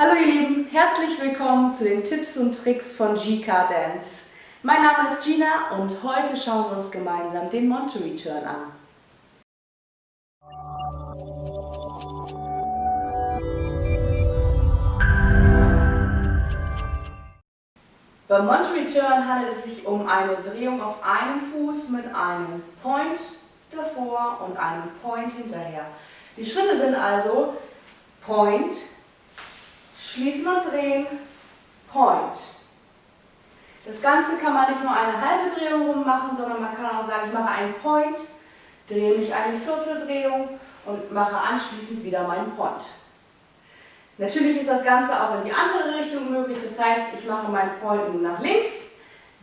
Hallo ihr Lieben, herzlich willkommen zu den Tipps und Tricks von GK Dance. Mein Name ist Gina und heute schauen wir uns gemeinsam den Monterey Turn an. Beim Monterey Turn handelt es sich um eine Drehung auf einem Fuß mit einem Point davor und einem Point hinterher. Die Schritte sind also Point, Schließen und drehen, Point. Das Ganze kann man nicht nur eine halbe Drehung rum machen, sondern man kann auch sagen, ich mache einen Point, drehe mich eine Vierteldrehung und mache anschließend wieder meinen Point. Natürlich ist das Ganze auch in die andere Richtung möglich, das heißt, ich mache meinen Point nach links,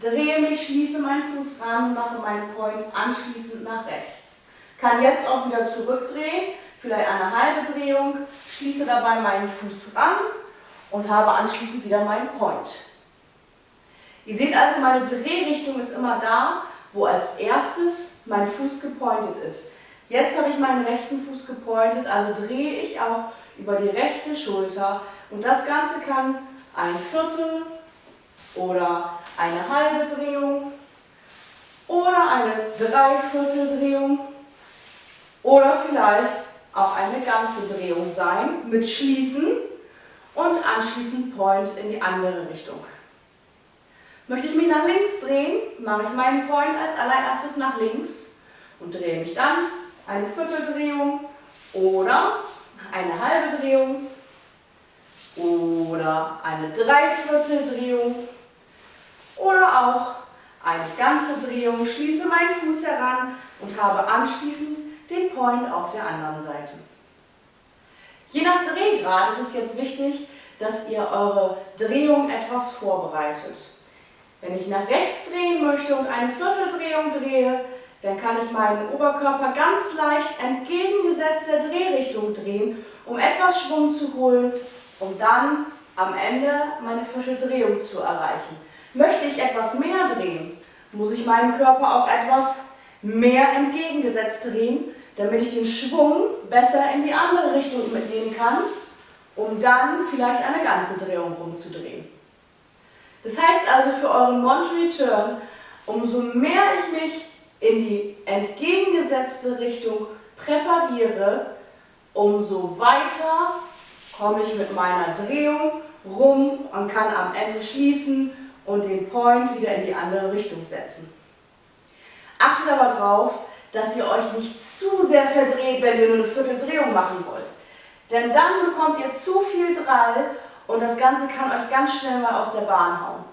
drehe mich, schließe meinen Fuß ran, mache meinen Point anschließend nach rechts. Kann jetzt auch wieder zurückdrehen, vielleicht eine halbe Drehung, schließe dabei meinen Fuß ran und habe anschließend wieder meinen Point. Ihr seht also, meine Drehrichtung ist immer da, wo als erstes mein Fuß gepointet ist. Jetzt habe ich meinen rechten Fuß gepointet, also drehe ich auch über die rechte Schulter und das Ganze kann ein Viertel oder eine halbe Drehung oder eine Dreivierteldrehung oder vielleicht auch eine ganze Drehung sein mit Schließen und anschließend Point in die andere Richtung. Möchte ich mich nach links drehen, mache ich meinen Point als allererstes nach links und drehe mich dann eine Vierteldrehung oder eine halbe Drehung oder eine Dreivierteldrehung oder auch eine ganze Drehung, schließe meinen Fuß heran und habe anschließend den Point auf der anderen Seite. Je nach Drehgrad ist es jetzt wichtig, dass ihr eure Drehung etwas vorbereitet. Wenn ich nach rechts drehen möchte und eine Vierteldrehung drehe, dann kann ich meinen Oberkörper ganz leicht entgegengesetzt der Drehrichtung drehen, um etwas Schwung zu holen, um dann am Ende meine Vierteldrehung zu erreichen. Möchte ich etwas mehr drehen, muss ich meinen Körper auch etwas mehr entgegengesetzt drehen, damit ich den Schwung besser in die andere Richtung mitnehmen kann, um dann vielleicht eine ganze Drehung rumzudrehen. Das heißt also für euren Monterey Turn, umso mehr ich mich in die entgegengesetzte Richtung präpariere, umso weiter komme ich mit meiner Drehung rum und kann am Ende schließen und den Point wieder in die andere Richtung setzen. Achtet aber darauf, dass ihr euch nicht zu sehr verdreht, wenn ihr nur eine Vierteldrehung machen wollt. Denn dann bekommt ihr zu viel Drall und das Ganze kann euch ganz schnell mal aus der Bahn hauen.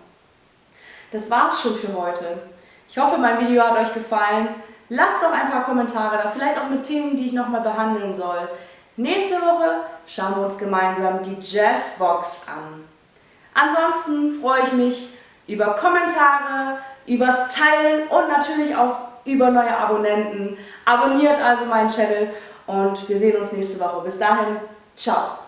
Das war's schon für heute. Ich hoffe, mein Video hat euch gefallen. Lasst doch ein paar Kommentare da, vielleicht auch mit Themen, die ich nochmal behandeln soll. Nächste Woche schauen wir uns gemeinsam die Jazzbox an. Ansonsten freue ich mich über Kommentare, übers Teilen und natürlich auch über neue Abonnenten. Abonniert also meinen Channel und wir sehen uns nächste Woche. Bis dahin, ciao!